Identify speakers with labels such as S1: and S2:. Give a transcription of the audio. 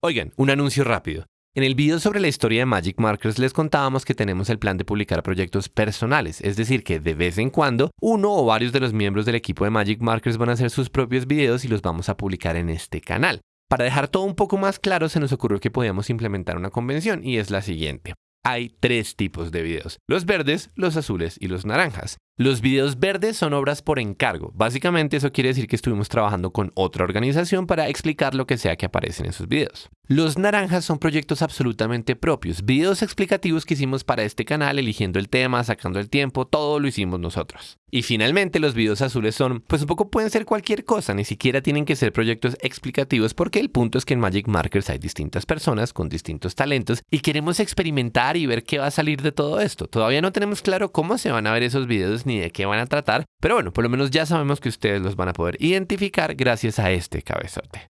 S1: Oigan, un anuncio rápido. En el video sobre la historia de Magic Markers les contábamos que tenemos el plan de publicar proyectos personales, es decir, que de vez en cuando uno o varios de los miembros del equipo de Magic Markers van a hacer sus propios videos y los vamos a publicar en este canal. Para dejar todo un poco más claro, se nos ocurrió que podíamos implementar una convención y es la siguiente. Hay tres tipos de videos, los verdes, los azules y los naranjas. Los videos verdes son obras por encargo. Básicamente eso quiere decir que estuvimos trabajando con otra organización para explicar lo que sea que aparece en esos videos. Los naranjas son proyectos absolutamente propios, videos explicativos que hicimos para este canal, eligiendo el tema, sacando el tiempo, todo lo hicimos nosotros. Y finalmente los videos azules son, pues un poco pueden ser cualquier cosa, ni siquiera tienen que ser proyectos explicativos porque el punto es que en Magic Markers hay distintas personas con distintos talentos y queremos experimentar y ver qué va a salir de todo esto. Todavía no tenemos claro cómo se van a ver esos videos ni de qué van a tratar, pero bueno, por lo menos ya sabemos que ustedes los van a poder identificar gracias a este cabezote.